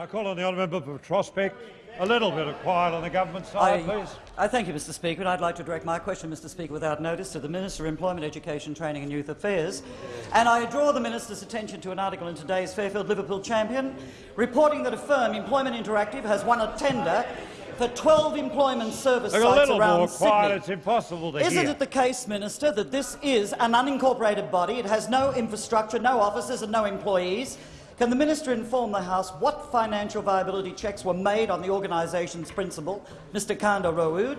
I call on the honourable member for Prospect. A little bit of quiet on the government side, I, please. I thank you, Mr Speaker, and I'd like to direct my question, Mr Speaker, without notice to the Minister of Employment, Education, Training and Youth Affairs. And I draw the Minister's attention to an article in today's Fairfield Liverpool Champion reporting that a firm, Employment Interactive, has won a tender for 12 employment service Look, sites a little around more quiet. Sydney. It's impossible to Isn't hear. it the case, Minister, that this is an unincorporated body? It has no infrastructure, no offices and no employees. Can the minister inform the House what financial viability checks were made on the organisation's principal, Mr Kanda Raoud?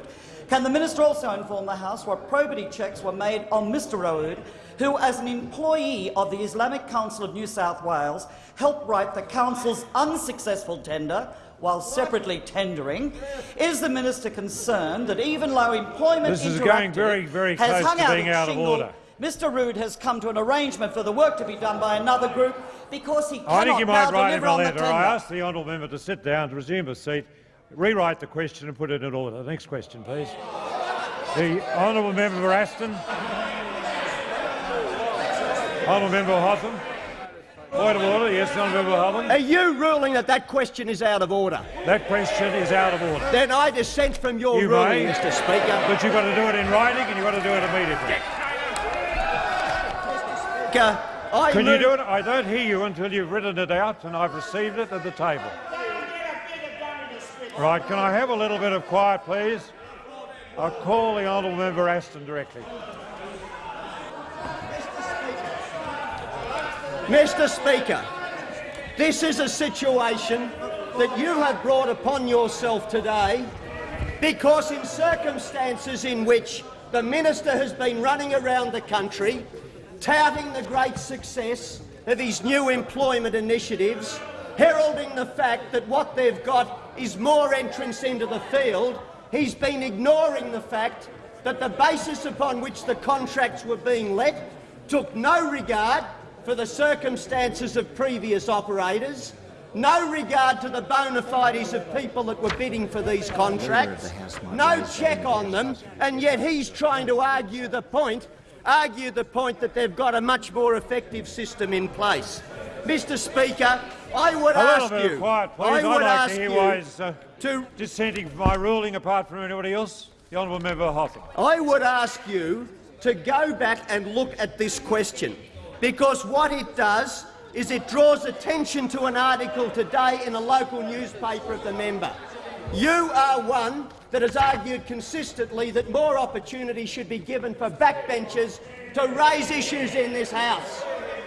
Can the minister also inform the House what probity checks were made on Mr Raoud, who, as an employee of the Islamic Council of New South Wales, helped write the Council's unsuccessful tender while separately tendering? Is the minister concerned that even low Employment This is going very, very close hung to out being out of order. Mr Rood has come to an arrangement for the work to be done by another group because he cannot I think you now might write him deliver a on the letter. tender. I ask the honourable member to sit down, to resume his seat, rewrite the question and put it in order. Next question, please. The honourable member for Aston. Honourable member Hotham. Point of order. Yes, honourable member Hotham. Are you ruling that that question is out of order? That question is out of order. Then I dissent from your You ruling, may. Mr Speaker. But you've got to do it in writing and you've got to do it immediately. I Can you do it? I don't hear you until you've written it out and I've received it at the table. Right, can I have a little bit of quiet, please? I'll call the honourable member Aston directly. Mr Speaker, this is a situation that you have brought upon yourself today because in circumstances in which the minister has been running around the country touting the great success of his new employment initiatives, heralding the fact that what they've got is more entrance into the field, he's been ignoring the fact that the basis upon which the contracts were being let took no regard for the circumstances of previous operators, no regard to the bona fides of people that were bidding for these contracts, no check on them, and yet he's trying to argue the point, argue the point that they've got a much more effective system in place. Mr Speaker, I would ask you, quiet. I would like ask to you he's uh, to dissenting from my ruling apart from anybody else. The honourable member Hotham. I would ask you to go back and look at this question, because what it does is it draws attention to an article today in a local newspaper of the member. You are one that has argued consistently that more opportunity should be given for backbenchers to raise issues in this House.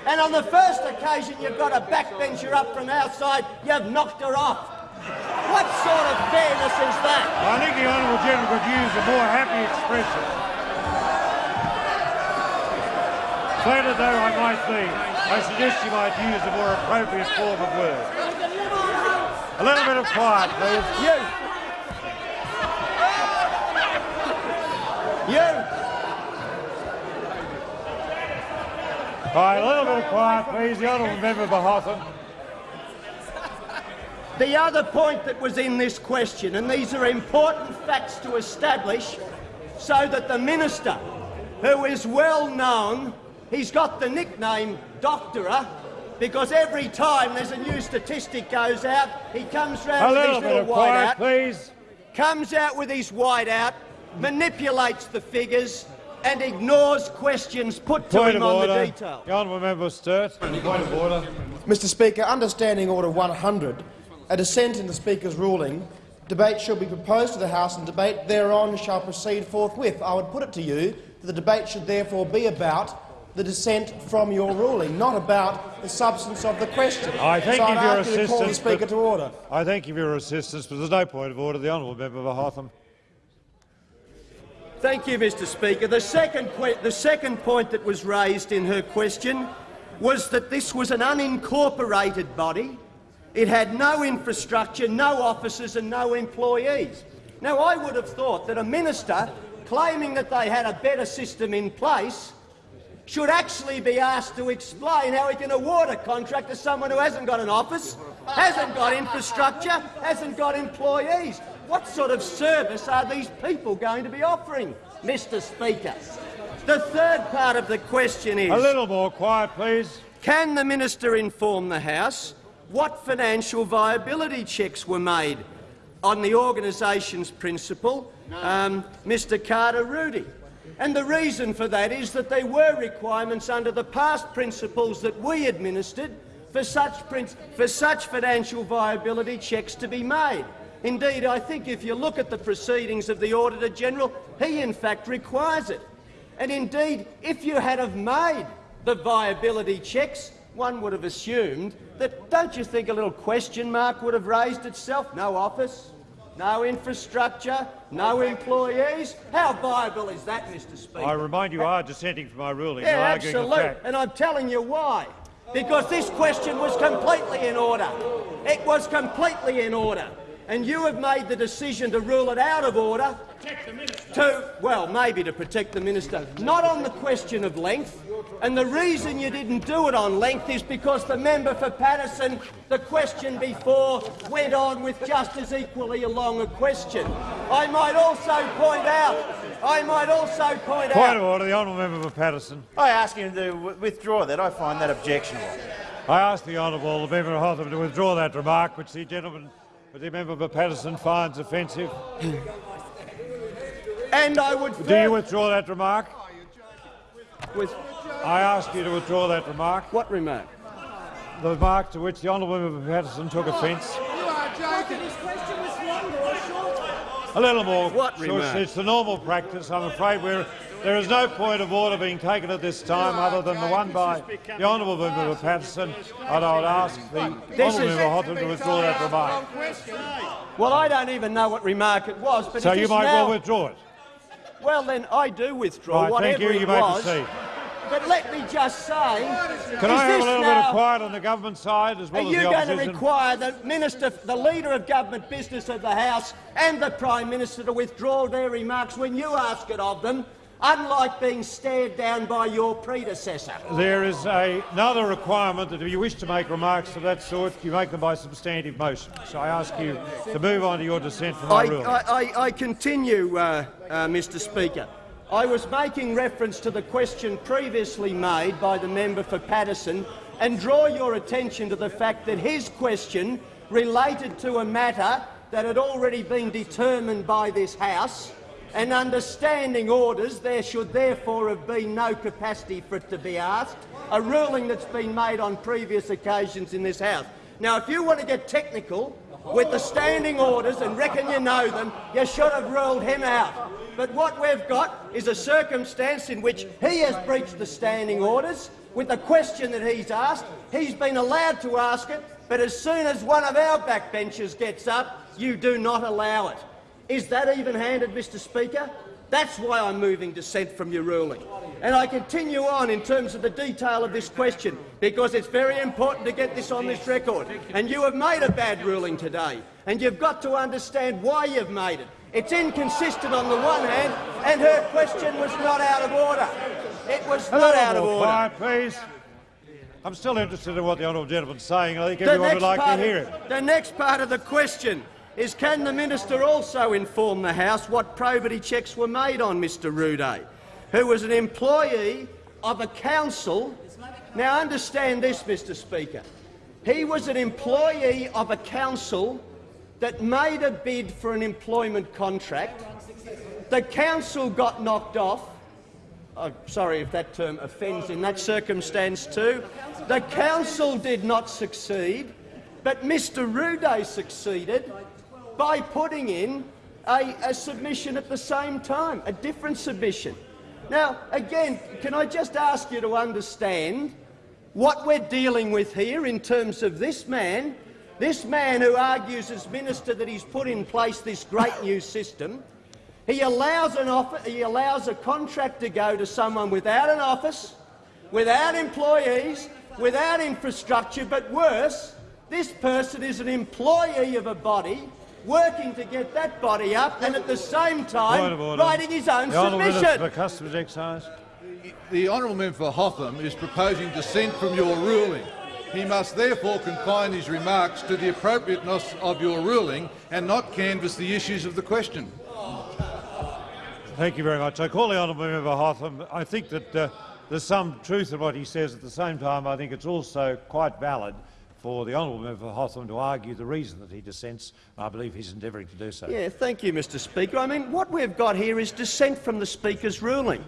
And on the first occasion you've got a backbencher up from outside, you've knocked her off. What sort of fairness is that? I think the honourable gentleman could use a more happy expression. Flattered though I might be, I suggest you might use a more appropriate form of word. A little bit of quiet, please. You. You. All right, a little bit of quiet, please. The honourable member for Hotham. The other point that was in this question, and these are important facts to establish so that the minister, who is well known, he's got the nickname Doctorer, because every time there's a new statistic goes out, he comes A round with little his little of quiet, whiteout, please. comes out with his whiteout, manipulates the figures, and ignores questions put to Point him of on order. the detail. The honourable member Sturt. Point of order. Mr Speaker, understanding Order 100, a dissent in the Speaker's ruling, debate shall be proposed to the House and debate thereon shall proceed forthwith. I would put it to you that the debate should therefore be about the dissent from your ruling, not about the substance of the question. I thank so you for your ask you to call the assistance, Speaker but- to order. I thank you for your assistance, but there's no point of order. The honourable member for Hotham. Thank you, Mr Speaker. The second, the second point that was raised in her question was that this was an unincorporated body. It had no infrastructure, no officers and no employees. Now, I would have thought that a minister claiming that they had a better system in place should actually be asked to explain how he can award a contract to someone who hasn't got an office, hasn't got infrastructure, hasn't got employees. What sort of service are these people going to be offering, Mr Speaker? The third part of the question is... A little more quiet, please. Can the minister inform the House what financial viability checks were made on the organisation's principal, um, Mr Carter Rudy. And the reason for that is that there were requirements under the past principles that we administered for such, for such financial viability checks to be made. Indeed, I think if you look at the proceedings of the Auditor-General, he in fact requires it. And indeed, if you had have made the viability checks, one would have assumed that, don't you think a little question mark would have raised itself? No office, no infrastructure, no employees. How viable is that, Mr Speaker? I remind you, you are dissenting from my ruling. Yeah, absolutely. And I'm telling you why. Because this question was completely in order. It was completely in order. And you have made the decision to rule it out of order to, well, maybe to protect the minister, not on the question of length. And the reason you didn't do it on length is because the member for Paterson, the question before, went on with just as equally a long a question. I might also point out, I might also point, point out— Point of order, the honourable member for Paterson. I ask him to withdraw that. I find that objectionable. I ask the honourable member for Hotham to withdraw that remark, which the gentleman, the member for Paterson finds offensive. And I would. Do you withdraw that remark? With I ask you to withdraw that remark. What remark? The remark to which the honourable member Paterson took offence. A little more. What remark? It's the normal practice. I'm afraid we're, there is no point of order being taken at this time other than the one by the honourable member for Paterson, and I would ask the honourable member Hotham to withdraw that remark. Well, I don't even know what remark it was, but so you might now... well withdraw it. Well, then I do withdraw right, whatever thank you. You it may was. proceed. But let me just say, can I have a little now, bit of quiet on the government side as well as the opposition? Are you going to require the minister, the leader of government business of the House, and the prime minister to withdraw their remarks when you ask it of them? unlike being stared down by your predecessor. There is a, another requirement that if you wish to make remarks of that sort, you make them by substantive motion. So I ask you to move on to your dissent from my I, ruling. I, I, I continue, uh, uh, Mr Speaker. I was making reference to the question previously made by the member for Paterson and draw your attention to the fact that his question related to a matter that had already been determined by this House and understanding orders, there should therefore have been no capacity for it to be asked, a ruling that's been made on previous occasions in this House. Now, if you want to get technical with the standing orders and reckon you know them, you should have ruled him out. But what we've got is a circumstance in which he has breached the standing orders with the question that he's asked. He's been allowed to ask it, but as soon as one of our backbenchers gets up, you do not allow it. Is that even-handed, Mr Speaker? That's why I'm moving dissent from your ruling. And I continue on in terms of the detail of this question, because it's very important to get this on this record. And you have made a bad ruling today, and you've got to understand why you've made it. It's inconsistent on the one hand, and her question was not out of order. It was not out of order. Quiet, please. I'm still interested in what the honourable gentleman's saying. I think everyone would like to hear it. The next part of the question is can the minister also inform the House what probity checks were made on Mr Rude, who was an employee of a council. Now understand this, Mr Speaker. He was an employee of a council that made a bid for an employment contract. The council got knocked off. Oh, sorry if that term offends in that circumstance too. The council did not succeed, but Mr Rude succeeded by putting in a, a submission at the same time, a different submission. Now, again, can I just ask you to understand what we're dealing with here in terms of this man, this man who argues as minister that he's put in place this great new system. He allows, an offer, he allows a contract to go to someone without an office, without employees, without infrastructure, but worse, this person is an employee of a body working to get that body up and at the same time writing his own the submission. For Customs Excise. The honourable member for Hotham is proposing dissent from your ruling. He must therefore confine his remarks to the appropriateness of your ruling and not canvass the issues of the question. Thank you very much. I call the honourable member Hotham. I think that uh, there's some truth in what he says. At the same time, I think it's also quite valid for the honourable member for Hotham to argue the reason that he dissents. I believe he's endeavouring to do so. Yeah, thank you, Mr Speaker. I mean, what we've got here is dissent from the Speaker's ruling.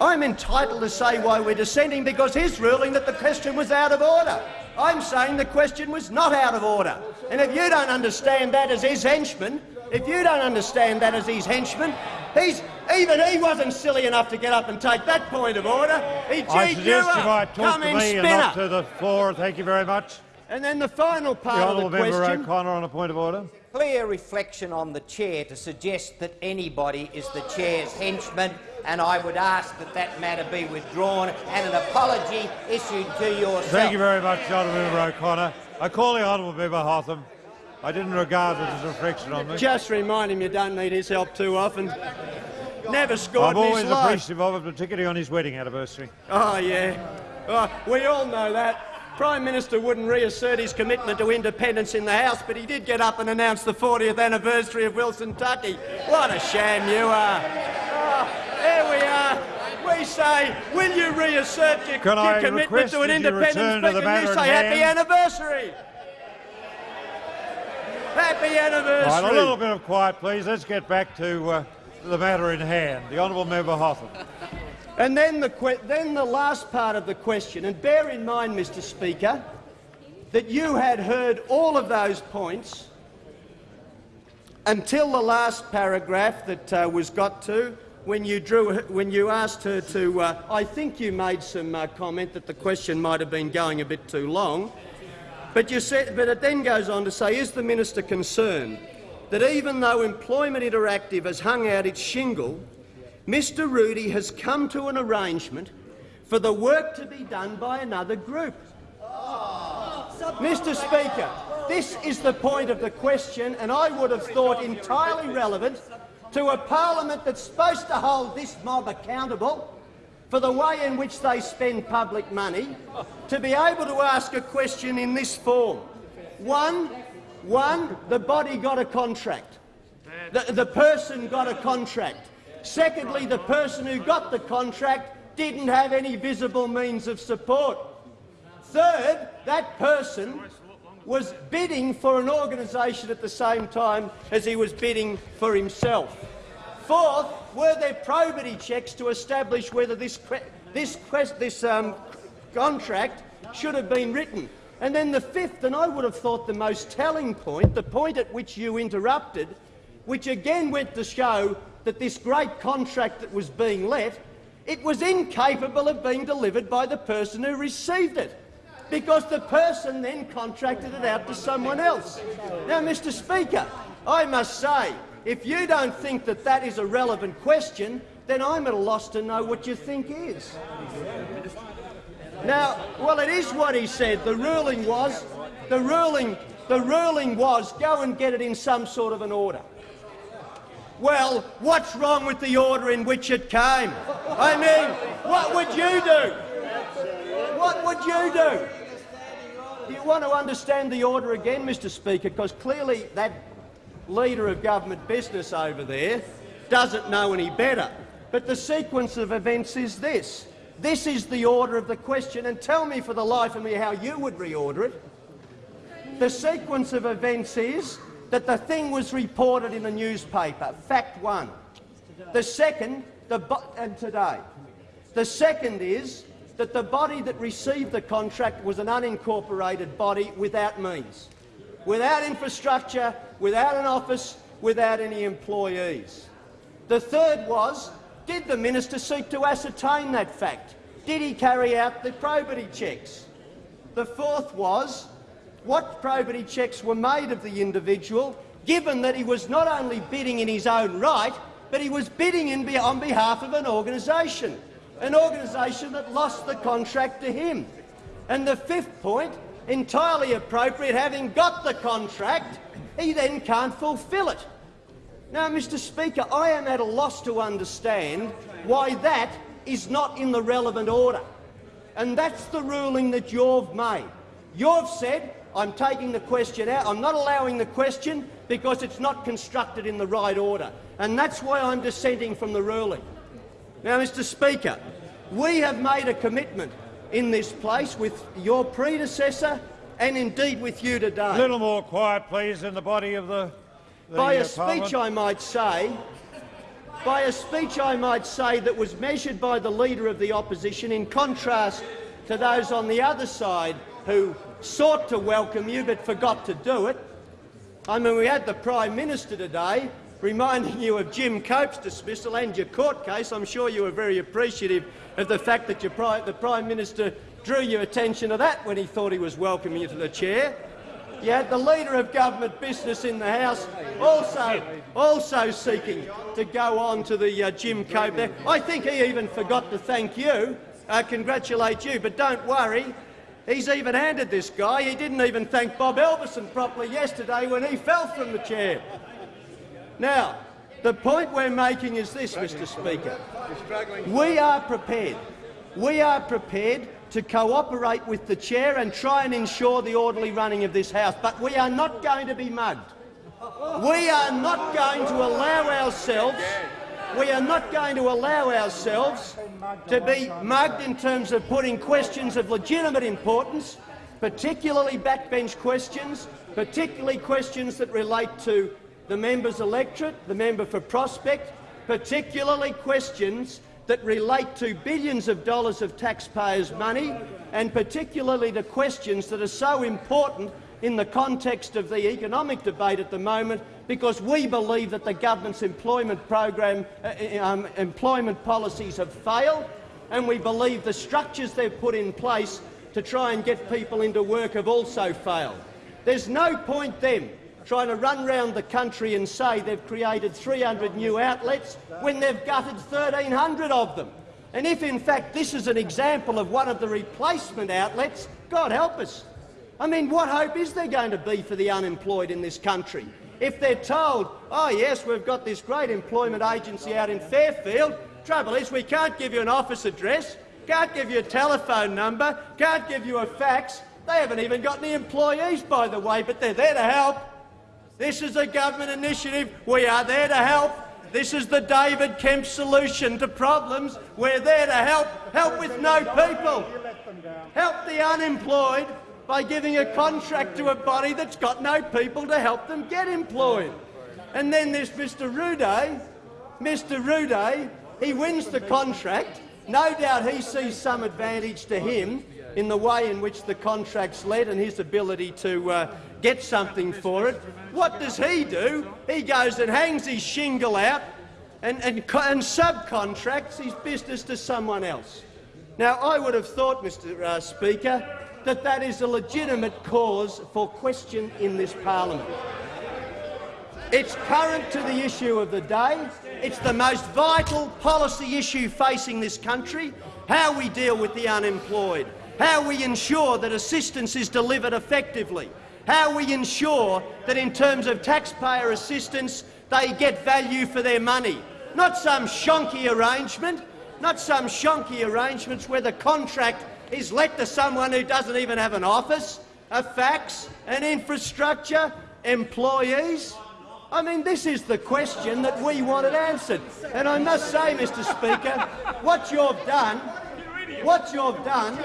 I'm entitled to say why we're dissenting because his ruling that the question was out of order. I'm saying the question was not out of order. And if you don't understand that as his henchman, if you don't understand that as his henchman, he's, even he wasn't silly enough to get up and take that point of order. He I suggest you you might talk Come to in, me and spinner. not to the floor. Thank you very much. And then the final The part of honourable the member question. O'Connor on a point of order. clear reflection on the chair to suggest that anybody is the chair's henchman, and I would ask that that matter be withdrawn and an apology issued to yourself. Thank you very much, Honourable Member O'Connor. I call the Honourable Member Hotham. I didn't regard it as a reflection on me. Just remind him you don't need his help too often. Never scored I'm always his life. appreciative of it, particularly on his wedding anniversary. Oh, yeah. Oh, we all know that. Prime Minister wouldn't reassert his commitment to independence in the House, but he did get up and announce the 40th anniversary of Wilson Tuckey. What a sham you are. Oh, there we are. We say, will you reassert your, Can your commitment to an you independent speaker? matter You say, happy hand? anniversary. Happy anniversary. Right, a little bit of quiet, please. Let's get back to uh, the matter in hand. The Honourable Member Hotham. And then the, then the last part of the question, and bear in mind, Mr Speaker, that you had heard all of those points until the last paragraph that uh, was got to when you, drew, when you asked her to... Uh, I think you made some uh, comment that the question might have been going a bit too long. But, you said, but it then goes on to say, is the minister concerned that even though Employment Interactive has hung out its shingle, Mr Rudy has come to an arrangement for the work to be done by another group? Mr Speaker, this is the point of the question, and I would have thought entirely relevant to a parliament that's supposed to hold this mob accountable for the way in which they spend public money, to be able to ask a question in this form. One, one the body got a contract. The, the person got a contract. Secondly, the person who got the contract didn't have any visible means of support. Third, that person was bidding for an organisation at the same time as he was bidding for himself. Fourth, were there probity checks to establish whether this, this, this um, contract should have been written? And then the fifth, and I would have thought the most telling point, the point at which you interrupted, which again went to show that this great contract that was being let, it was incapable of being delivered by the person who received it because the person then contracted it out to someone else. Now, Mr Speaker, I must say, if you don't think that that is a relevant question, then I'm at a loss to know what you think is. Now, well, it is what he said. The ruling was, the ruling, the ruling was, go and get it in some sort of an order. Well, what's wrong with the order in which it came? I mean, what would you do? What would you do? Do you want to understand the order again, Mr Speaker? Because clearly that leader of government business over there doesn't know any better. But the sequence of events is this. This is the order of the question, and tell me for the life of me how you would reorder it. The sequence of events is that the thing was reported in a newspaper, fact one. The second, the and today. The second is that the body that received the contract was an unincorporated body without means, without infrastructure, without an office, without any employees. The third was, did the minister seek to ascertain that fact? Did he carry out the probity checks? The fourth was, what probity checks were made of the individual, given that he was not only bidding in his own right, but he was bidding in on behalf of an organisation, an organisation that lost the contract to him. And the fifth point, entirely appropriate, having got the contract, he then can't fulfil it. Now, Mr Speaker, I am at a loss to understand why that is not in the relevant order. And that's the ruling that you've made. You've said, I'm taking the question out, I'm not allowing the question because it's not constructed in the right order. And that's why I'm dissenting from the ruling. Now, Mr Speaker, we have made a commitment in this place with your predecessor and indeed with you today. A little more quiet, please, in the body of the. the by uh, a speech, I might say, by a speech, I might say, that was measured by the Leader of the Opposition in contrast to those on the other side who sought to welcome you but forgot to do it. I mean, we had the Prime Minister today reminding you of Jim Cope's dismissal and your court case. I'm sure you were very appreciative of the fact that the Prime Minister drew your attention to that when he thought he was welcoming you to the chair. You had the Leader of Government Business in the House also, also seeking to go on to the uh, Jim Cope there. I think he even forgot to thank you, uh, congratulate you, but don't worry, He's even-handed, this guy. He didn't even thank Bob Halverson properly yesterday when he fell from the chair. Now, the point we're making is this, Mr Speaker. We are prepared. We are prepared to cooperate with the chair and try and ensure the orderly running of this House, but we are not going to be mugged. We are not going to allow ourselves we are not going to allow ourselves to be mugged in terms of putting questions of legitimate importance, particularly backbench questions, particularly questions that relate to the member's electorate, the member for Prospect, particularly questions that relate to billions of dollars of taxpayers' money, and particularly the questions that are so important in the context of the economic debate at the moment because we believe that the government's employment program, uh, uh, um, employment policies have failed and we believe the structures they've put in place to try and get people into work have also failed. There's no point then trying to run round the country and say they've created 300 new outlets when they've gutted 1,300 of them. And if in fact this is an example of one of the replacement outlets, God help us. I mean, what hope is there going to be for the unemployed in this country? If they're told, oh yes, we've got this great employment agency out in Fairfield, trouble is we can't give you an office address, can't give you a telephone number, can't give you a fax. They haven't even got any employees, by the way, but they're there to help. This is a government initiative. We are there to help. This is the David Kemp solution to problems. We're there to help, help with no people, help the unemployed, by giving a contract to a body that's got no people to help them get employed. And then there's Mr Ruday. Mr Ruday, he wins the contract. No doubt he sees some advantage to him in the way in which the contract's led and his ability to uh, get something for it. What does he do? He goes and hangs his shingle out and, and, and subcontracts his business to someone else. Now, I would have thought, Mr uh, Speaker, that that is a legitimate cause for question in this parliament. It's current to the issue of the day. It's the most vital policy issue facing this country, how we deal with the unemployed, how we ensure that assistance is delivered effectively, how we ensure that in terms of taxpayer assistance they get value for their money, not some shonky arrangement, not some shonky arrangements where the contract is let to someone who doesn't even have an office, a fax, an infrastructure, employees? I mean, this is the question that we wanted answered. And I must say, Mr Speaker, what you've done, what you've done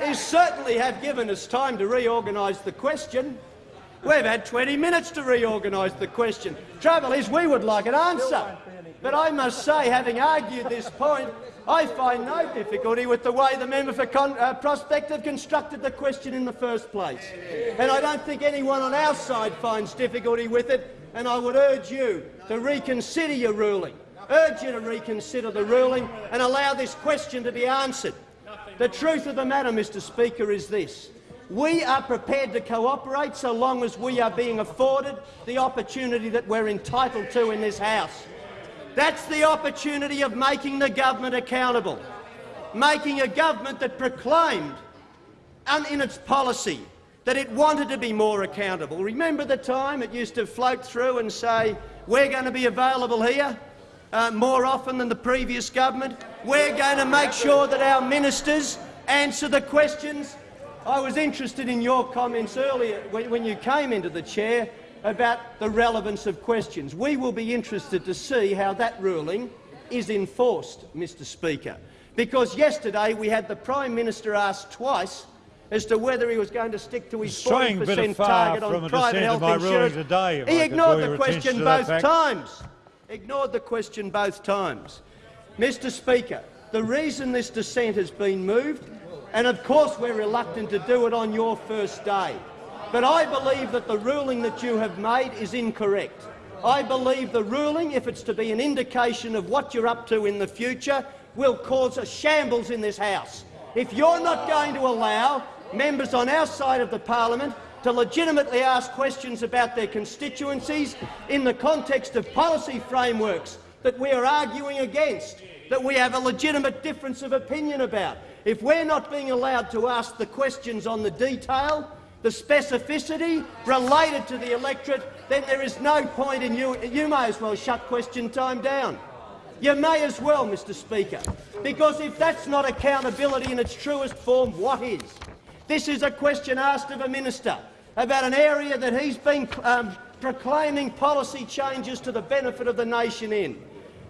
is certainly have given us time to reorganise the question. We've had 20 minutes to reorganise the question. Trouble is, we would like an answer. But I must say, having argued this point, I find no difficulty with the way the member for Con uh, Prospect have constructed the question in the first place. And I don't think anyone on our side finds difficulty with it, and I would urge you to reconsider your ruling. Urge you to reconsider the ruling and allow this question to be answered. The truth of the matter, Mr Speaker, is this. We are prepared to cooperate so long as we are being afforded the opportunity that we're entitled to in this House. That's the opportunity of making the government accountable, making a government that proclaimed in its policy that it wanted to be more accountable. Remember the time it used to float through and say, we're going to be available here uh, more often than the previous government. We're going to make sure that our ministers answer the questions. I was interested in your comments earlier when, when you came into the chair about the relevance of questions. We will be interested to see how that ruling is enforced, Mr Speaker, because yesterday we had the Prime Minister asked twice as to whether he was going to stick to his Straying a 40 bit per cent target on private health of my ruling insurance. today, he I ignored the question both times. Ignored the question both times. Mr Speaker, the reason this dissent has been moved, and of course we're reluctant to do it on your first day, but I believe that the ruling that you have made is incorrect. I believe the ruling, if it's to be an indication of what you're up to in the future, will cause a shambles in this House. If you're not going to allow members on our side of the parliament to legitimately ask questions about their constituencies in the context of policy frameworks that we are arguing against, that we have a legitimate difference of opinion about. If we're not being allowed to ask the questions on the detail, the specificity related to the electorate, then there is no point in you. You may as well shut question time down. You may as well, Mr Speaker, because if that's not accountability in its truest form, what is? This is a question asked of a minister about an area that he's been um, proclaiming policy changes to the benefit of the nation in.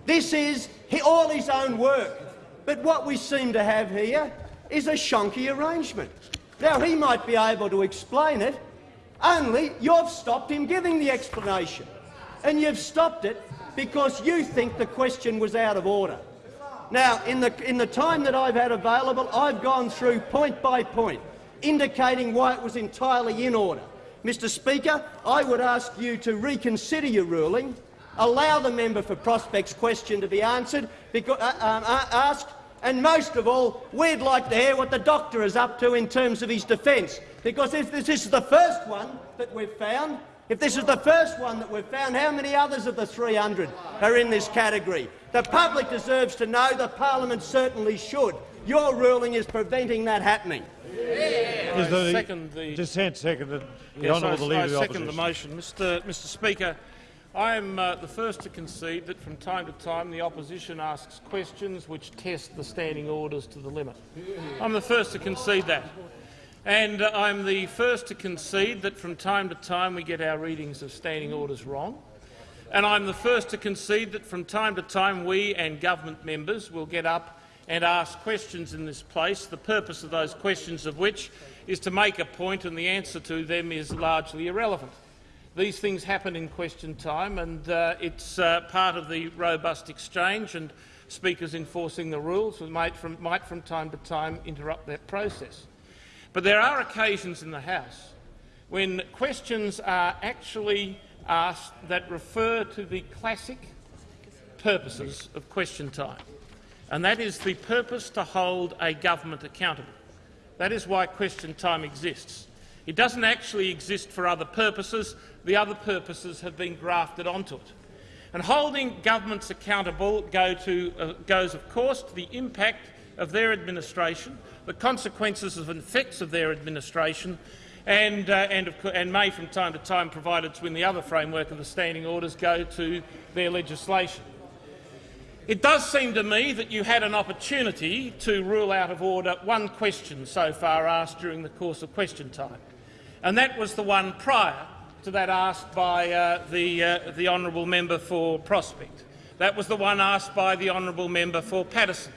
This is all his own work. But what we seem to have here is a shonky arrangement. Now, he might be able to explain it, only you've stopped him giving the explanation. And you've stopped it because you think the question was out of order. Now, in the, in the time that I've had available, I've gone through point by point, indicating why it was entirely in order. Mr Speaker, I would ask you to reconsider your ruling, allow the member for Prospect's question to be answered, because, uh, um, uh, asked, and most of all, we'd like to hear what the doctor is up to in terms of his defence. Because if this is the first one that we've found, if this is the first one that we've found, how many others of the 300 are in this category? The public deserves to know. The parliament certainly should. Your ruling is preventing that happening. Is the second the- dissent seconded? The Yes, Honourable I, Leader I of the second the motion. Mr, Mr Speaker, I am uh, the first to concede that from time to time the opposition asks questions which test the standing orders to the limit. I'm the first to concede that. And uh, I'm the first to concede that from time to time we get our readings of standing orders wrong. And I'm the first to concede that from time to time we and government members will get up and ask questions in this place, the purpose of those questions of which is to make a point and the answer to them is largely irrelevant. These things happen in question time and uh, it's uh, part of the robust exchange and speakers enforcing the rules might from, might from time to time interrupt that process. But there are occasions in the House when questions are actually asked that refer to the classic purposes of question time, and that is the purpose to hold a government accountable. That is why question time exists. It doesn't actually exist for other purposes. The other purposes have been grafted onto it. And holding governments accountable go to, uh, goes, of course, to the impact of their administration, the consequences of and effects of their administration, and, uh, and, of, and may from time to time, provided to in the other framework of the standing orders, go to their legislation. It does seem to me that you had an opportunity to rule out of order one question so far asked during the course of question time, and that was the one prior to that asked by uh, the, uh, the honourable member for Prospect. That was the one asked by the honourable member for Paterson.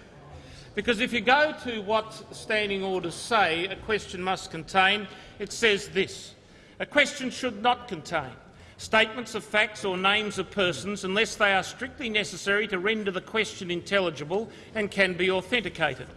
Because if you go to what standing orders say a question must contain, it says this. A question should not contain statements of facts or names of persons unless they are strictly necessary to render the question intelligible and can be authenticated.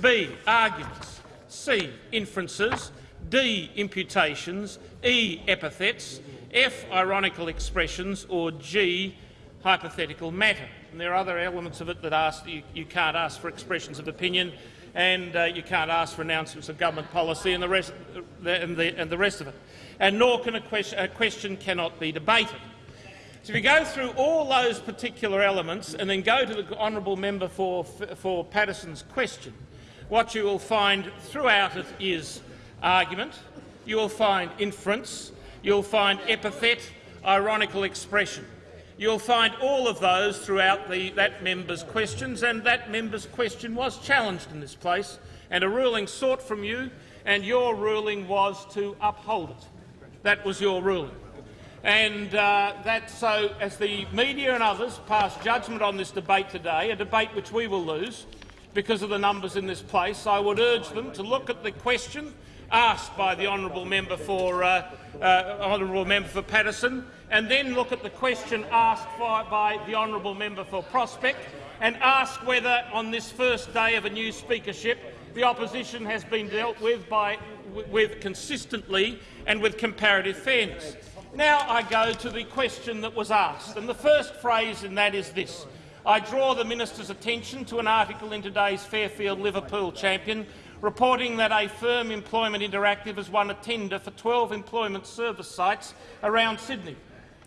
B. Arguments. C. Inferences. D. Imputations. E. Epithets. F. Ironical expressions. Or G. Hypothetical matter. And there are other elements of it that ask you, you can't ask for expressions of opinion and uh, you can't ask for announcements of government policy and the rest, and the, and the rest of it. And nor can a question, a question cannot be debated. So if you go through all those particular elements and then go to the honourable member for, for Paterson's question, what you will find throughout it is argument, you will find inference, you'll find epithet, ironical expression. You'll find all of those throughout the, that member's questions, and that member's question was challenged in this place, and a ruling sought from you, and your ruling was to uphold it. That was your ruling. And uh, that so, as the media and others pass judgment on this debate today, a debate which we will lose because of the numbers in this place, I would urge them to look at the question asked by the honourable member for uh, uh, honourable member for Paterson, and then look at the question asked by, by the honourable member for Prospect, and ask whether, on this first day of a new speakership, the opposition has been dealt with by with consistently and with comparative fairness. Now I go to the question that was asked, and the first phrase in that is this. I draw the minister's attention to an article in today's Fairfield Liverpool Champion reporting that a firm Employment Interactive has won a tender for 12 employment service sites around Sydney.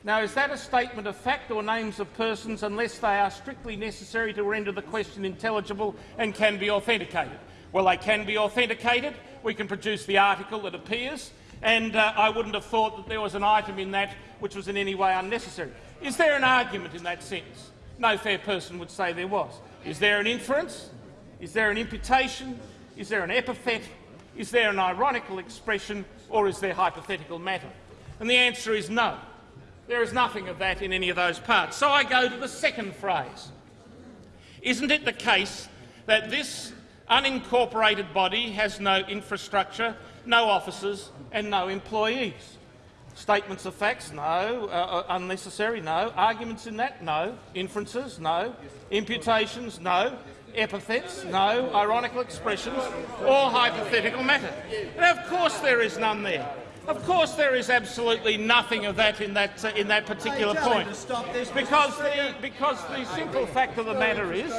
Now, is that a statement of fact or names of persons unless they are strictly necessary to render the question intelligible and can be authenticated? Well, they can be authenticated. We can produce the article that appears and uh, I wouldn't have thought that there was an item in that which was in any way unnecessary. Is there an argument in that sense? No fair person would say there was. Is there an inference? Is there an imputation? Is there an epithet? Is there an ironical expression? Or is there hypothetical matter? And the answer is no. There is nothing of that in any of those parts. So I go to the second phrase. Isn't it the case that this unincorporated body has no infrastructure, no officers and no employees. Statements of facts, no. Uh, uh, unnecessary, no. Arguments in that, no. Inferences, no. Imputations, no. Epithets, no. Ironical expressions, or hypothetical matter. And of course there is none there. Of course, there is absolutely nothing of that in that uh, in that particular point, because the because the simple fact of the matter is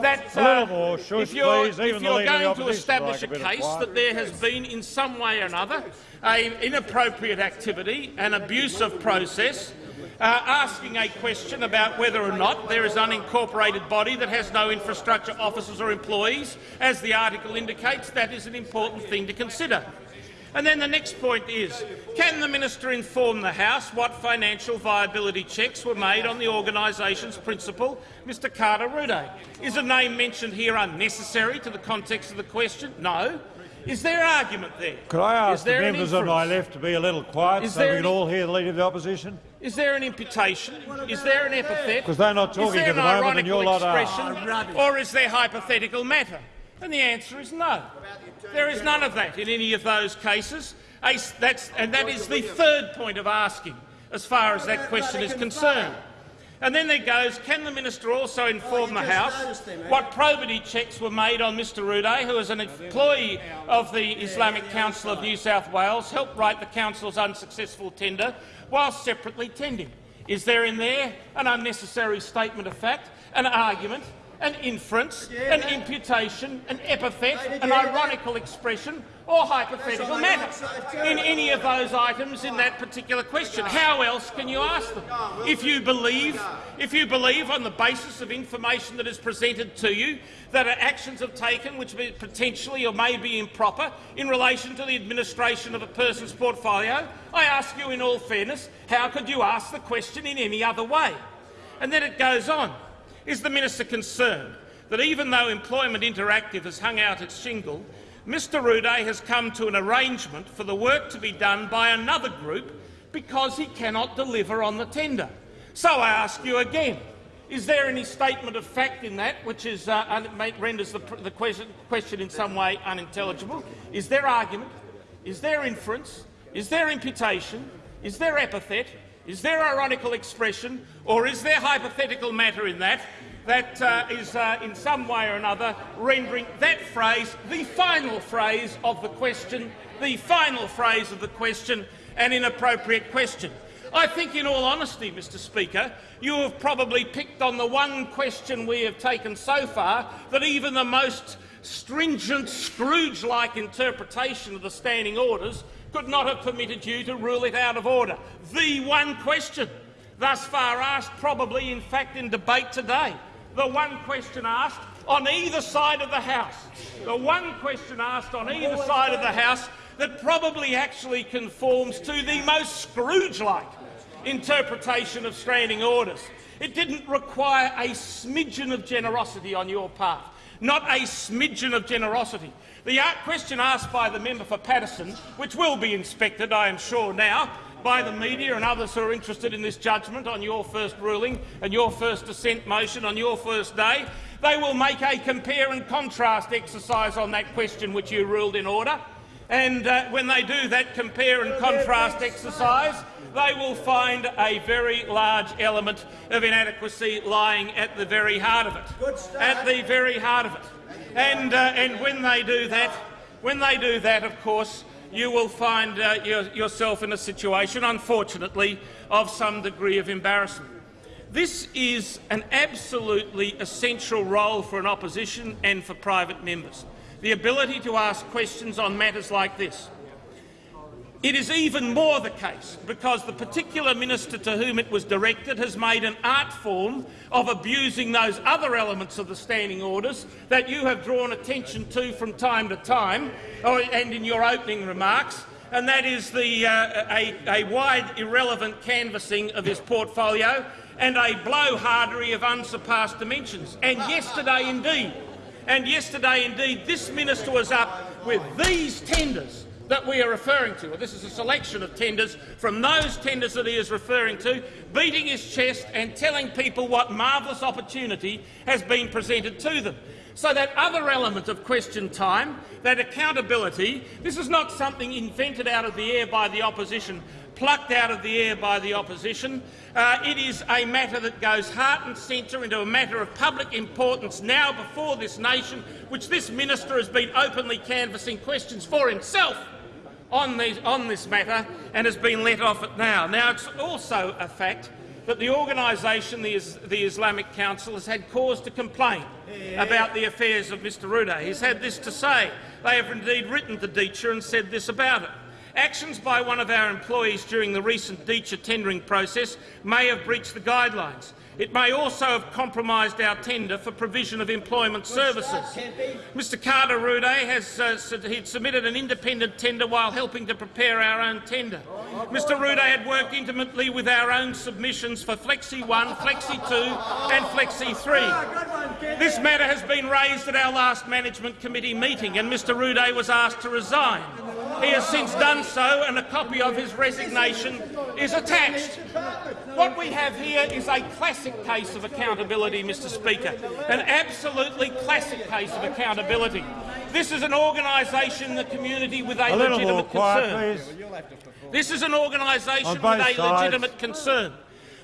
that uh, if you're, if you're going to establish a case that there has been in some way or another a inappropriate activity, an abuse of process, uh, asking a question about whether or not there is an unincorporated body that has no infrastructure officers or employees, as the article indicates, that is an important thing to consider. And then the next point is, can the minister inform the House what financial viability checks were made on the organisation's principal, Mr Carter Rude? Is a name mentioned here unnecessary to the context of the question? No. Is there argument there? Could I ask the members on my left to be a little quiet is so we can all hear the Leader of the Opposition? Is there an imputation? Is there an epithet? Because they're not talking at the moment and you're not expression, Or is there hypothetical matter? And the answer is no. There is none of that in any of those cases. That's, and that is the third point of asking as far as that question is concerned. And then there goes, can the minister also inform the House what probity checks were made on Mr Rude, who as an employee of the Islamic Council of New South Wales helped write the Council's unsuccessful tender while separately tending? Is there in there an unnecessary statement of fact, an argument an inference, an imputation, an epithet, an ironical expression or hypothetical matter in any of those items in that particular question. How else can you ask them? If you believe, if you believe on the basis of information that is presented to you that actions have taken which potentially or may be improper in relation to the administration of a person's portfolio, I ask you in all fairness, how could you ask the question in any other way? And then it goes on. Is the minister concerned that even though Employment Interactive has hung out its shingle, Mr Rude has come to an arrangement for the work to be done by another group because he cannot deliver on the tender? So I ask you again, is there any statement of fact in that which is, uh, renders the, the question, question in some way unintelligible? Is there argument? Is there inference? Is there imputation? Is there epithet? Is there ironical expression, or is there hypothetical matter in that that uh, is, uh, in some way or another, rendering that phrase the final phrase of the question, the final phrase of the question, an inappropriate question? I think, in all honesty, Mr Speaker, you have probably picked on the one question we have taken so far that even the most stringent Scrooge-like interpretation of the standing orders could not have permitted you to rule it out of order. The one question thus far asked, probably in fact in debate today, the one question asked on either side of the House, the one question asked on either side of the House that probably actually conforms to the most Scrooge-like interpretation of standing orders. It didn't require a smidgen of generosity on your part, not a smidgen of generosity. The question asked by the member for Paterson, which will be inspected, I am sure now, by the media and others who are interested in this judgment on your first ruling and your first dissent motion on your first day, they will make a compare and contrast exercise on that question which you ruled in order. And uh, when they do that compare and contrast exercise, they will find a very large element of inadequacy lying at the very heart of it. At the very heart of it. And, uh, and when they do that, when they do that, of course, you will find uh, your, yourself in a situation, unfortunately, of some degree of embarrassment. This is an absolutely essential role for an opposition and for private members, the ability to ask questions on matters like this. It is even more the case because the particular minister to whom it was directed has made an art form of abusing those other elements of the standing orders that you have drawn attention to from time to time and in your opening remarks, and that is the, uh, a, a wide irrelevant canvassing of his portfolio and a blowhardery of unsurpassed dimensions. And yesterday indeed, and yesterday indeed, this minister was up with these tenders that we are referring to. Well, this is a selection of tenders from those tenders that he is referring to, beating his chest and telling people what marvellous opportunity has been presented to them. So that other element of question time, that accountability, this is not something invented out of the air by the opposition, plucked out of the air by the opposition. Uh, it is a matter that goes heart and centre into a matter of public importance now before this nation, which this minister has been openly canvassing questions for himself on, these, on this matter and has been let off it now. Now, it's also a fact that the organisation, the, the, Islamic Council, has had cause to complain about the affairs of Mr Ruda. He's had this to say. They have indeed written to DEETYA and said this about it. Actions by one of our employees during the recent DEETYA tendering process may have breached the guidelines. It may also have compromised our tender for provision of employment services. Mr Carter Rude has uh, submitted an independent tender while helping to prepare our own tender. Mr Rude had worked intimately with our own submissions for Flexi 1, Flexi 2 and Flexi 3. This matter has been raised at our last Management Committee meeting and Mr Rude was asked to resign. He has since done so and a copy of his resignation is attached. What we have here is a classic case of accountability, Mr Speaker, an absolutely classic case of accountability. This is an organisation in the community with a, a legitimate quiet, concern. Please. This is an organisation with a sides. legitimate concern.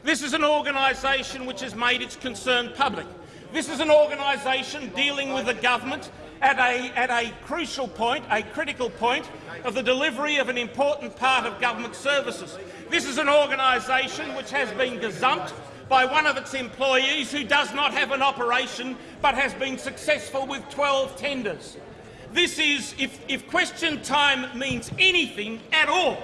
This is an organisation which has made its concern public. This is an organisation dealing with the government at a, at a crucial point, a critical point, of the delivery of an important part of government services. This is an organisation which has been gazumped by one of its employees who does not have an operation but has been successful with 12 tenders. This is, if, if question time means anything at all,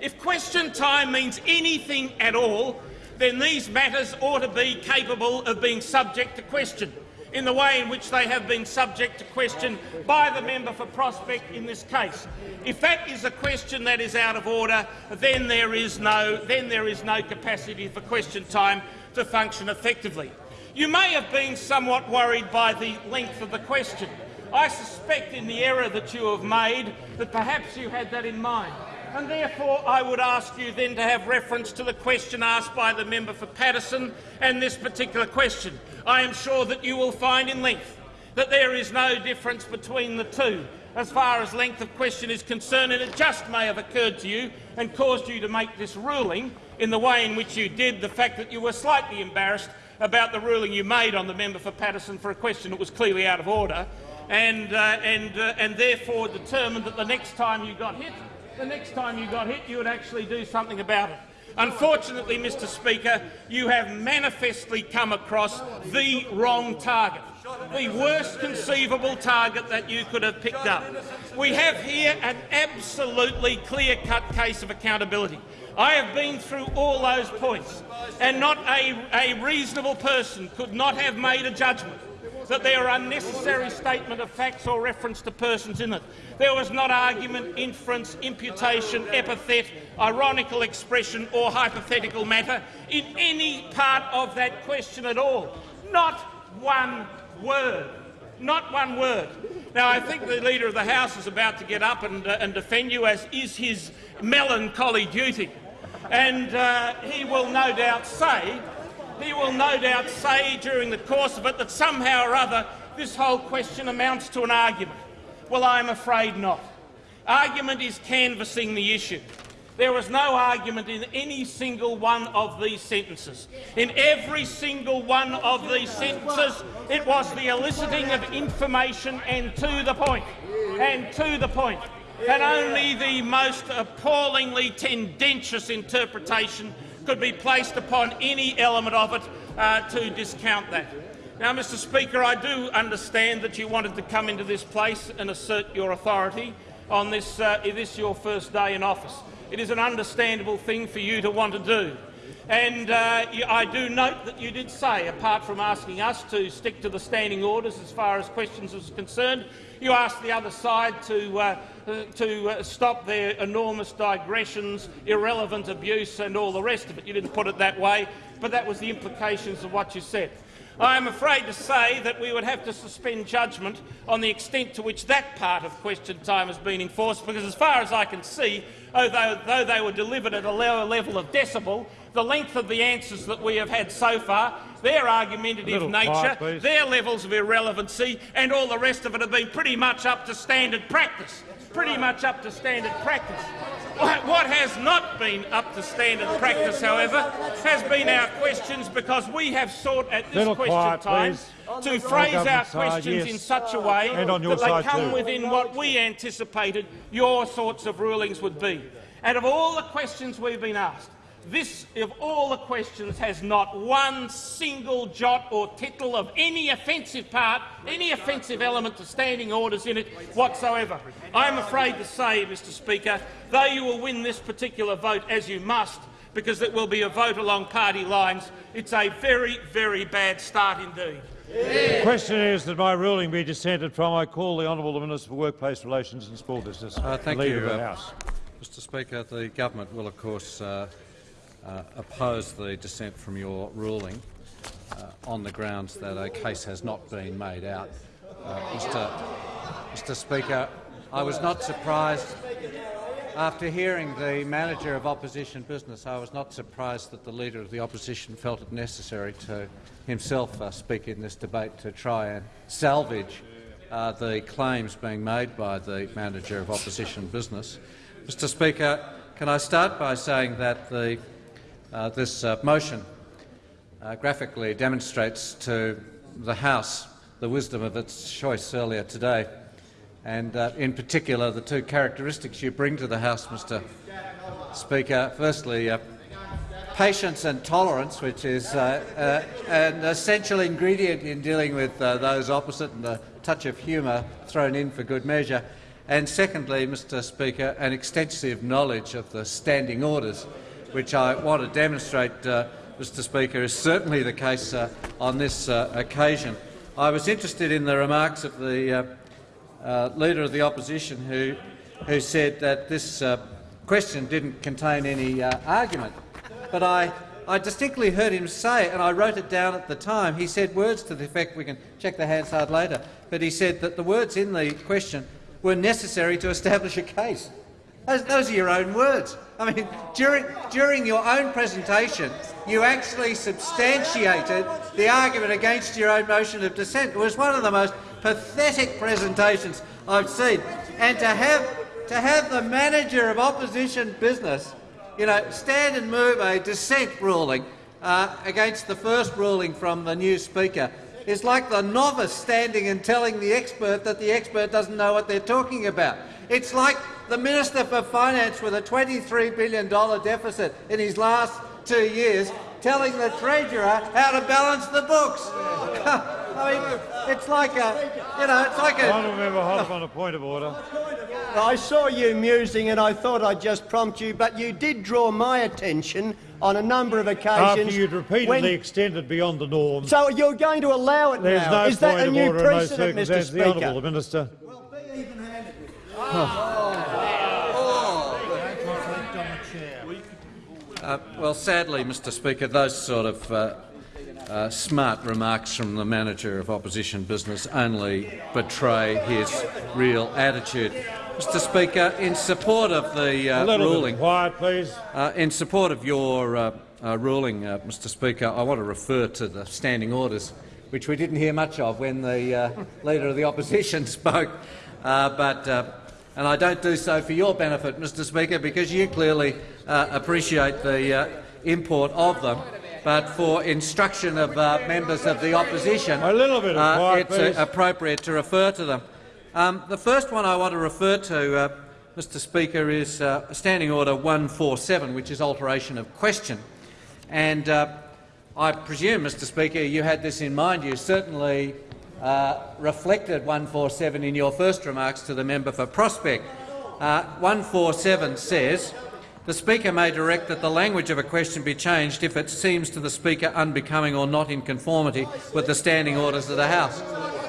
if question time means anything at all, then these matters ought to be capable of being subject to question in the way in which they have been subject to question by the member for Prospect in this case. If that is a question that is out of order, then there is no, then there is no capacity for question time to function effectively. You may have been somewhat worried by the length of the question. I suspect in the error that you have made that perhaps you had that in mind. And therefore I would ask you then to have reference to the question asked by the member for Paterson and this particular question. I am sure that you will find in length that there is no difference between the two as far as length of question is concerned, and it just may have occurred to you and caused you to make this ruling in the way in which you did, the fact that you were slightly embarrassed about the ruling you made on the member for Paterson for a question that was clearly out of order, and, uh, and, uh, and therefore determined that the next time you got hit, the next time you got hit, you would actually do something about it. Unfortunately, Mr Speaker, you have manifestly come across the wrong target, the worst conceivable target that you could have picked up. We have here an absolutely clear-cut case of accountability. I have been through all those points, and not a, a reasonable person could not have made a judgment that there are unnecessary statement of facts or reference to persons in it. There was not argument, inference, imputation, epithet, ironical expression or hypothetical matter in any part of that question at all. Not one word. Not one word. Now, I think the Leader of the House is about to get up and, uh, and defend you, as is his melancholy duty. And uh, he will no doubt say he will no doubt say during the course of it that somehow or other this whole question amounts to an argument. Well, I'm afraid not. Argument is canvassing the issue. There was no argument in any single one of these sentences. In every single one of these sentences, it was the eliciting of information and to the point. And to the point. And only the most appallingly tendentious interpretation could be placed upon any element of it uh, to discount that. Now, Mr Speaker, I do understand that you wanted to come into this place and assert your authority on this, uh, this your first day in office. It is an understandable thing for you to want to do. And uh, I do note that you did say, apart from asking us to stick to the standing orders as far as questions are concerned, you asked the other side to, uh, to uh, stop their enormous digressions, irrelevant abuse and all the rest of it. You didn't put it that way, but that was the implications of what you said. I am afraid to say that we would have to suspend judgment on the extent to which that part of question time has been enforced, because as far as I can see, although, though they were delivered at a lower level of decibel, the length of the answers that we have had so far, their argumentative nature, quiet, their levels of irrelevancy and all the rest of it have been pretty much up to standard practice. Pretty much up to standard practice. What has not been up to standard practice, however, has been our questions because we have sought at this Little question quiet, time please. to phrase our government side, questions yes. in such a way And on your that they come too. within what we anticipated your sorts of rulings would be. Out of all the questions we've been asked, this, of all the questions, has not one single jot or tittle of any offensive part, any offensive element to standing orders in it whatsoever. I am afraid to say, Mr Speaker, though you will win this particular vote, as you must, because it will be a vote along party lines, it's a very, very bad start indeed. The question is that my ruling be dissented from. I call the Honourable Minister for Workplace Relations and Small Business, Uh, thank the Leader you, of the uh, House. Mr Speaker, the government will, of course, uh, uh, oppose the dissent from your ruling uh, on the grounds that a case has not been made out. Uh, Mr. Mr Speaker, I was not surprised after hearing the manager of opposition business. I was not surprised that the leader of the opposition felt it necessary to himself uh, speak in this debate to try and salvage uh, the claims being made by the manager of opposition business. Mr Speaker, can I start by saying that the, uh, this uh, motion uh, graphically demonstrates to the House the wisdom of its choice earlier today, and uh, in particular the two characteristics you bring to the House, Mr Speaker. Firstly, uh, patience and tolerance, which is uh, an essential ingredient in dealing with those opposite, and a touch of humour thrown in for good measure. And secondly, Mr Speaker, an extensive knowledge of the standing orders, which I want to demonstrate, uh, Mr Speaker, is certainly the case uh, on this uh, occasion. I was interested in the remarks of the Leader of the Opposition who, who said that this question didn't contain any argument. But I, I distinctly heard him say, and I wrote it down at the time, he said words to the effect, we can check the Hansard later, but he said that the words in the question were necessary to establish a case. Those, those are your own words. I mean, during, during your own presentation, you actually substantiated the argument against your own motion of dissent. It was one of the most pathetic presentations I've seen. And to have, to have the manager of opposition business you know, stand and move a dissent ruling uh, against the first ruling from the new Speaker is like the novice standing and telling the expert that the expert doesn't know what they're talking about. It's like the Minister for Finance with a $23 billion deficit in his last two years telling the Treasurer how to balance the books. I mean, it's like a, you know, it's like a... Honourable Member Hotham on a point of order. I saw you musing and I thought I'd just prompt you, but you did draw my attention on a number of occasions. After you'd repeatedly when- extended beyond the norm, So you're going to allow it there's now? no Is that point a new order in those precedent, Mr circumstances. The Speaker? Honourable Minister. Uh, well, sadly, Mr Speaker, those sort of uh, uh, smart remarks from the manager of opposition business only betray his real attitude. Mr Speaker, in support of the uh, ruling, quiet, please. uh, in support of your ruling, Mr Speaker, I want to refer to the standing orders, which we didn't hear much of when the Leader of the Opposition spoke. But And I don't do so for your benefit, Mr Speaker, because you clearly uh, appreciate the uh, import of them. But for instruction of uh, members of the opposition, A little bit of uh, it's uh, appropriate to refer to them. Um, the first one I want to refer to, uh, Mr Speaker, is Standing Order 147, which is alteration of question. And I presume, Mr Speaker, you had this in mind. You certainly uh, reflected 147 in your first remarks to the member for Prospect. Uh, 147 says, the Speaker may direct that the language of a question be changed if it seems to the Speaker unbecoming or not in conformity with the standing orders of the House.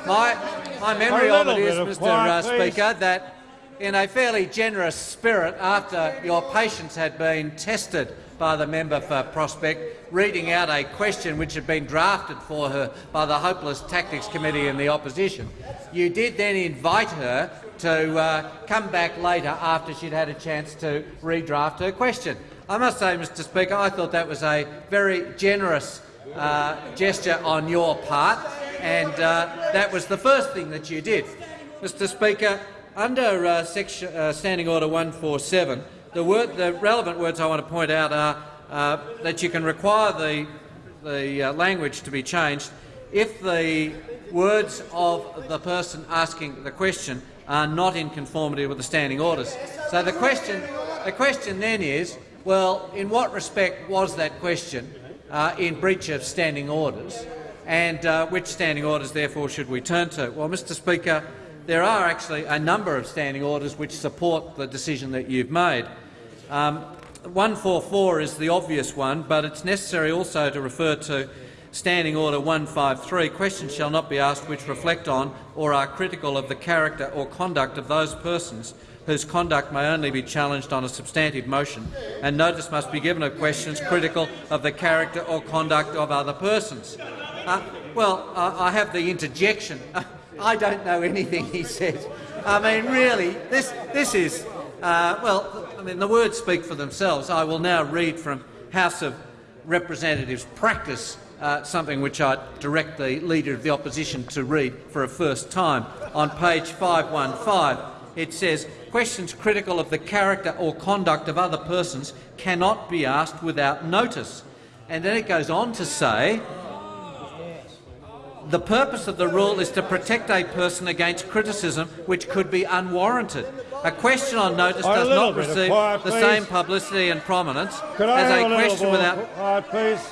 My, my memory of it is, of Mr quiet. Speaker, that in a fairly generous spirit, after your patience had been tested by the member for Prospect, reading out a question which had been drafted for her by the Hopeless Tactics Committee in the opposition, you did then invite her to uh, come back later after she'd had a chance to redraft her question. I must say, Mr Speaker, I thought that was a very generous uh, gesture on your part, and uh, that was the first thing that you did. Mr Speaker, under uh, section, uh, Standing Order 147, the, word, the relevant words I want to point out are uh, that you can require the, the uh, language to be changed if the words of the person asking the question are not in conformity with the standing orders. So the question, the question then is, well, in what respect was that question uh, in breach of standing orders, and uh, which standing orders, therefore, should we turn to? Well, Mr Speaker, there are actually a number of standing orders which support the decision that you've made. Um, 144 is the obvious one, but it's necessary also to refer to Standing Order 153. Questions shall not be asked which reflect on or are critical of the character or conduct of those persons whose conduct may only be challenged on a substantive motion, and notice must be given of questions critical of the character or conduct of other persons. Uh, well, uh, I have the interjection. I don't know anything he said. I mean, really, this, this is, uh, well, I mean, the words speak for themselves. I will now read from House of Representatives practice, uh, something which I direct the Leader of the Opposition to read for a first time. On page 515, it says, questions critical of the character or conduct of other persons cannot be asked without notice. And then it goes on to say, the purpose of the rule is to protect a person against criticism which could be unwarranted. A question on notice does not receive quiet, the same publicity and prominence Could I as a a question more without. quiet, please?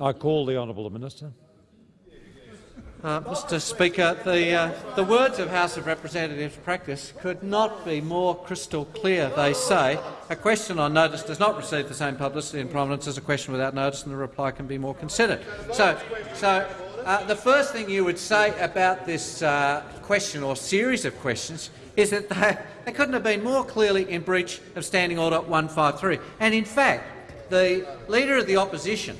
I call the honourable minister. Uh, Mr Speaker, the, uh, the words of House of Representatives practice could not be more crystal clear. They say a question on notice does not receive the same publicity and prominence as a question without notice, and the reply can be more considered. So, so uh, the first thing you would say about this uh, question or series of questions is that they, they couldn't have been more clearly in breach of Standing Order 153. And in fact, the Leader of the Opposition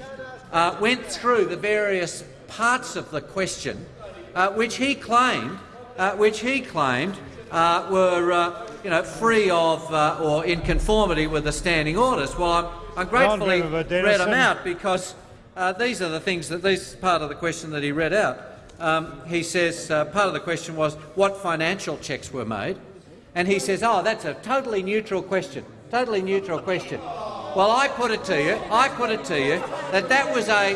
uh, went through the various parts of the question uh, which he claimed, uh, which he claimed uh, were uh, you know, free of uh, or in conformity with the standing orders. Well, I'm, I'm gratefully read them out because uh, these are the things that this part of the question that he read out. Um, he says uh, part of the question was what financial checks were made, and he says, "Oh, that's a totally neutral question. Totally neutral question." Well, I put it to you. I put it to you that that was a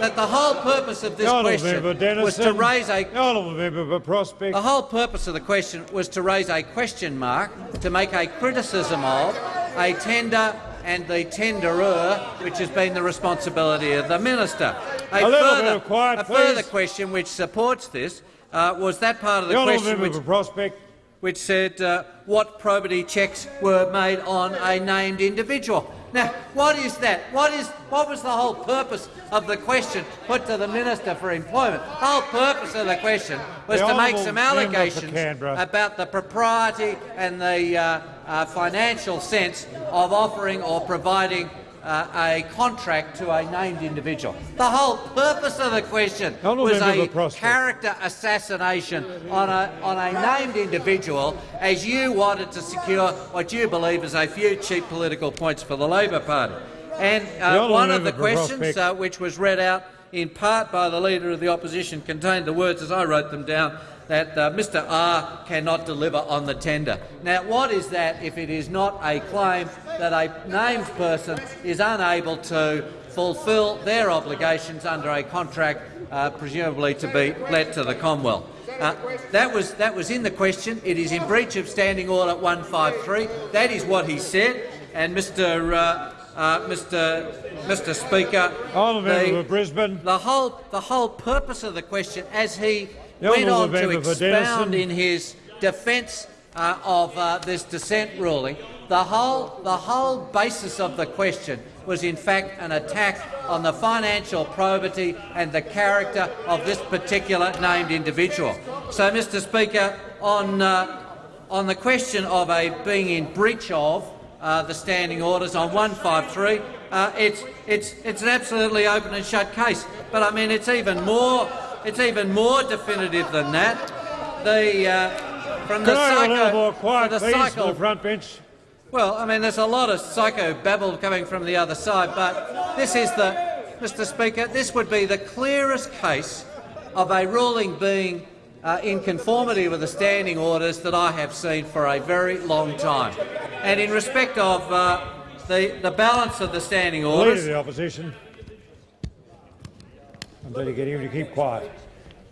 that the whole purpose of this question was to raise a honourable member for Prospect. the whole purpose of the question was to raise a question mark, to make a criticism of a tender and the tenderer, which has been the responsibility of the minister. A, A further, quiet, a further question which supports this uh, was that part of the The question which, Prospect. which said uh, what probity checks were made on a named individual. Now, what is that? What is what was the whole purpose of the question put to the Minister for Employment? The whole purpose of the question was The to make some allegations about the propriety and the uh, uh, financial sense of offering or providing uh, a contract to a named individual. The whole purpose of the question Honourable was a character assassination on a, on a named individual as you wanted to secure what you believe is a few cheap political points for the Labor Party. And uh, one of the questions uh, which was read out in part by the Leader of the Opposition contained the words, as I wrote them down, that uh, Mr R cannot deliver on the tender. Now, what is that if it is not a claim that a named person is unable to fulfil their obligations under a contract uh, presumably to be let to the Commonwealth? Uh, that, was, that was in the question. It is in breach of Standing Order 153. That is what he said. And Mr. Uh, uh, Mr. Mr. Speaker, the, Brisbane. The whole the whole purpose of the question, as he went on to expound in his defence uh, of uh, this dissent ruling, the whole, the whole basis of the question was in fact an attack on the financial probity and the character of this particular named individual. So, Mr Speaker, on, uh, on the question of a being in breach of uh, the standing orders on 153, uh, it's, it's, it's an absolutely open and shut case. But I mean, it's even more it's even more definitive than that. The uh, from the psycho, more quiet, the please, psycho, the front bench. Well, I mean, there's a lot of psycho babble coming from the other side, but this is the, Mr. Speaker, this would be the clearest case of a ruling being uh, in conformity with the standing orders that I have seen for a very long time. And in respect of uh, the, the balance of the standing orders, Leader of the opposition. I'm going to get him to keep quiet.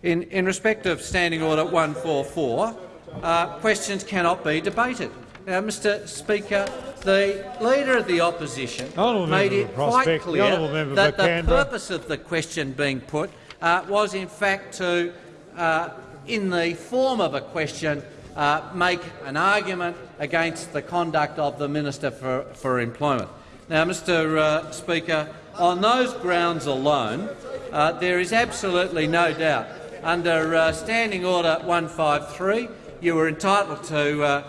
In, in respect of Standing Order 144, uh, questions cannot be debated. Now, Mr Speaker, the Leader of the Opposition made it quite clear that the purpose of the question being put uh, was in fact to, uh, in the form of a question, uh, make an argument against the conduct of the Minister for, for Employment. Now, Mr uh, Speaker, on those grounds alone, uh, there is absolutely no doubt. Under uh, Standing Order 153, you were entitled to, uh,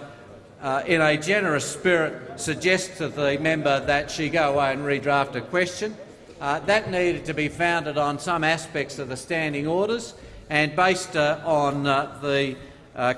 uh, in a generous spirit, suggest to the member that she go away and redraft a question. Uh, that needed to be founded on some aspects of the standing orders and based uh, on the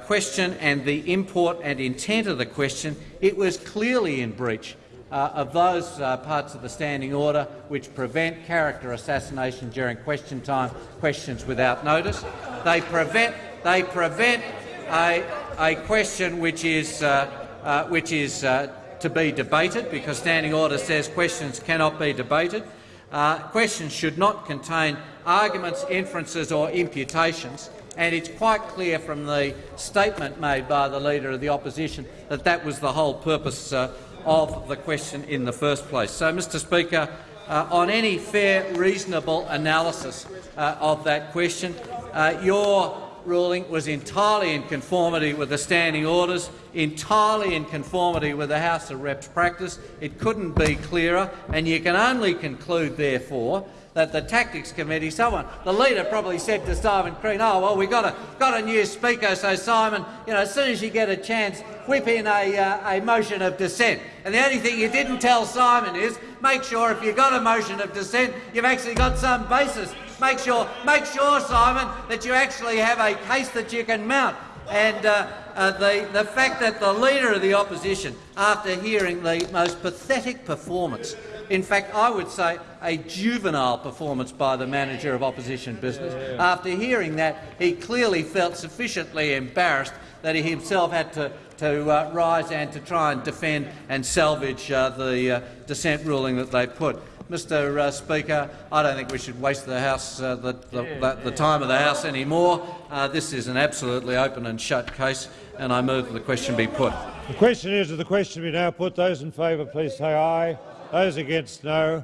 question and the import and intent of the question, it was clearly in breach uh, of those uh, parts of the standing order which prevent character assassination during question time, questions without notice. They prevent, they prevent a, a question which is, uh, uh which is uh, to be debated, because standing order says questions cannot be debated. Uh, questions should not contain arguments, inferences or imputations and it's quite clear from the statement made by the Leader of the Opposition that that was the whole purpose uh, of the question in the first place. So, Mr Speaker, uh, on any fair, reasonable analysis uh, of that question, uh, your ruling was entirely in conformity with the standing orders, entirely in conformity with the House of Reps practice. It couldn't be clearer, and you can only conclude, therefore, that the Tactics Committee, someone, the leader probably said to Simon Crean, oh, well, we've got a, got a new speaker, so Simon, you know, as soon as you get a chance, whip in a, uh, a motion of dissent. And the only thing you didn't tell Simon is make sure if you've got a motion of dissent, you've actually got some basis. Make sure, make sure, Simon, that you actually have a case that you can mount. And uh, uh, the, the fact that the Leader of the Opposition, after hearing the most pathetic performance in fact, I would say a juvenile performance by the manager of opposition business. Yeah. After hearing that, he clearly felt sufficiently embarrassed that he himself had to, to uh, rise and to try and defend and salvage uh, the uh, dissent ruling that they put. Mr uh, Speaker, I don't think we should waste the, house, uh, the, the, the, the, time of the House anymore. Uh, this is an absolutely open and shut case, and I move that the question be put. The question is that the question be now put. Those in favour, please say aye. Those against, no.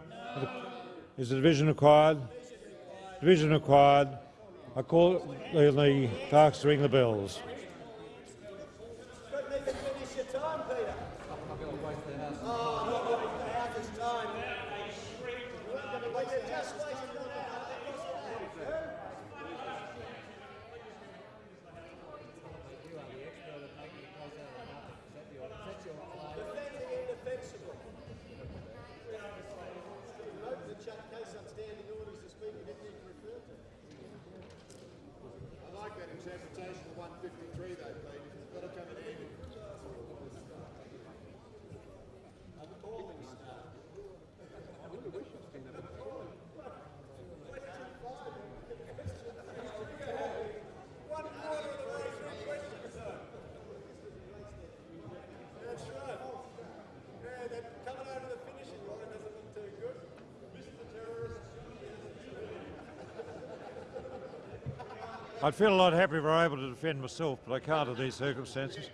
Is the division required? Division required. I call the, clerks to ring the bells. I'd feel a lot happier if I were able to defend myself, but I can't in these circumstances.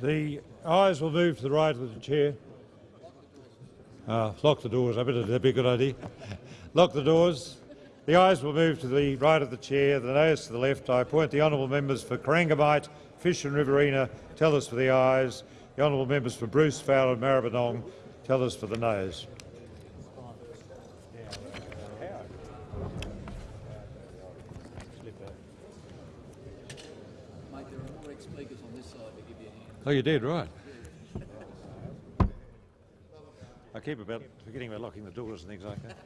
The ayes will move to the right of the chair. Uh, lock the doors. I bet it'd be a good idea. lock the doors. The ayes will move to the right of the chair, the noes to the left. I appoint the honourable members for Corangamite, Fisher and Riverina, tell us for the ayes. The honourable members for Bruce, Fowler and Maribyrnong, tell us for the noes. Mate, there are more ex-speakers on this side to give you a hand. Oh, you did, right. I keep about forgetting about locking the doors and things like that.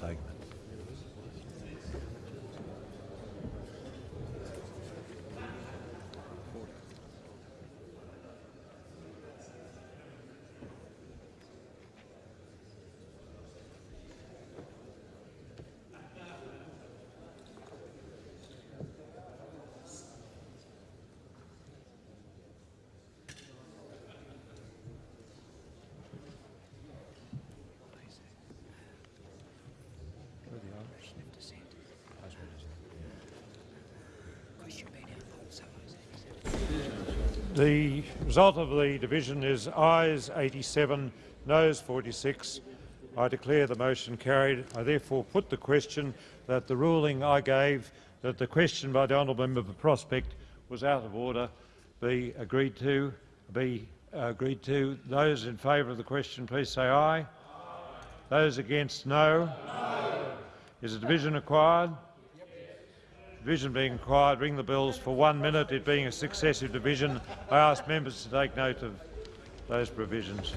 Taken it. The result of the division is ayes 87, noes 46. I declare the motion carried. I therefore put the question that the ruling I gave that the question by the honourable member for Prospect was out of order be agreed to. Be agreed to. Those in favour of the question, please say aye. aye. Those against, no. no. Is a division required? Division being required, ring the bells for one minute. It being a successive division, I ask members to take note of those provisions.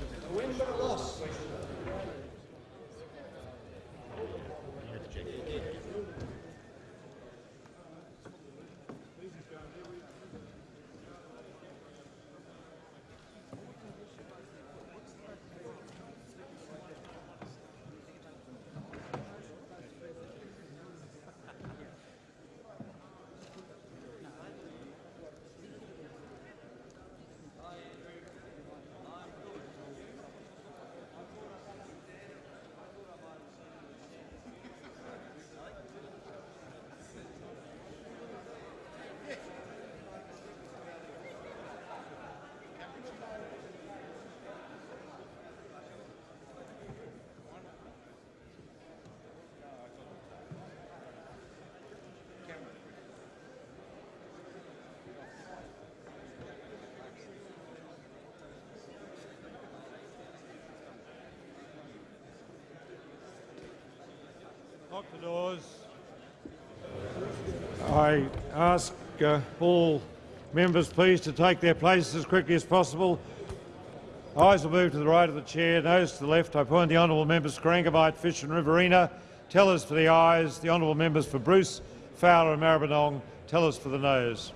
Lock the doors. I ask uh, all members please to take their places as quickly as possible. Ayes will move to the right of the chair, noes to the left. I appoint the honourable members Corangamite, Fisher and Riverina. Tellers for the ayes, the honourable members for Bruce, Fowler and Maribyrnong. Tellers for the noes.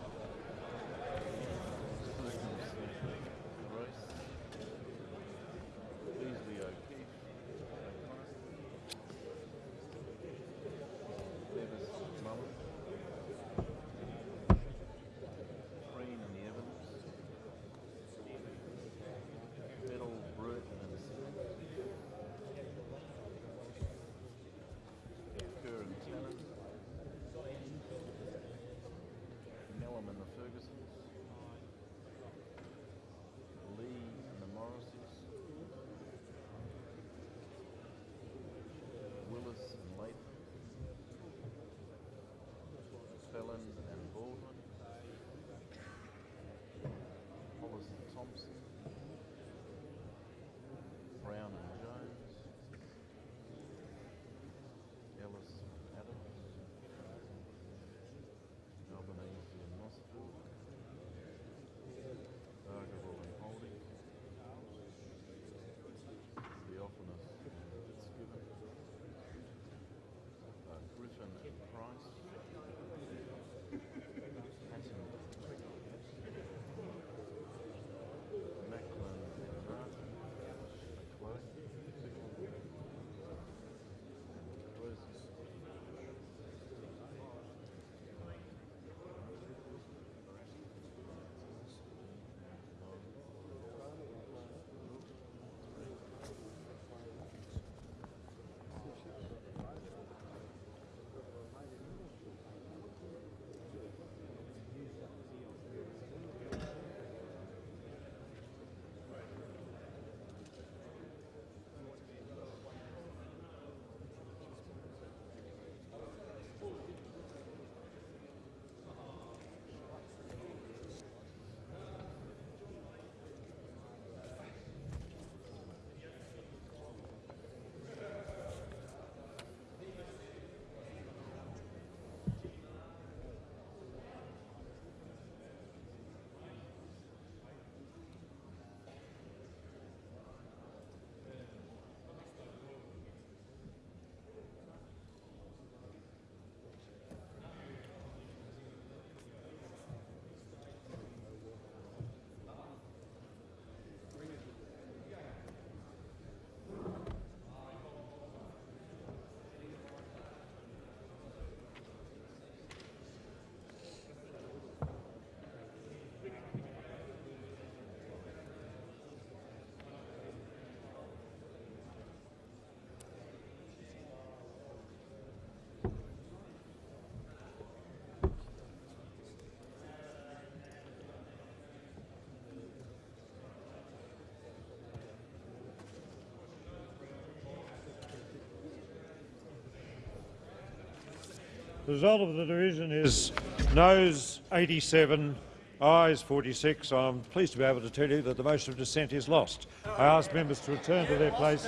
The result of the division is noes 87, ayes 46. I'm pleased to be able to tell you that the motion of dissent is lost. I ask members to return to their place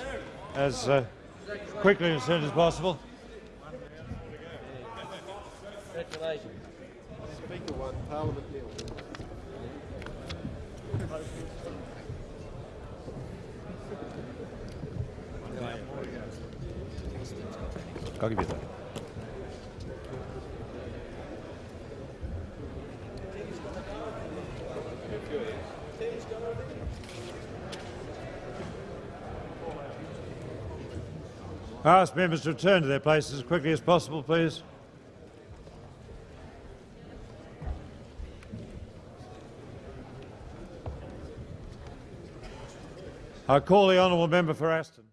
as uh, quickly and as soon as possible. Congratulations. Speaker one, Parliament nil. I'll give you that. I ask members to return to their places as quickly as possible, please. I call the honourable member for Aston.